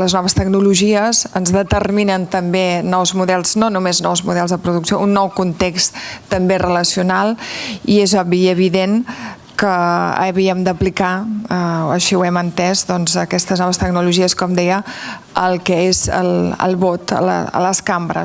Les noves tecnologies ens determinen també nous models, no només nous models de producció, un nou context també relacional i és obvi i evident que havíem d'aplicar, eh, així ho hem entès, doncs, aquestes noves tecnologies, com deia, el que és el, el vot a, la, a les cambres.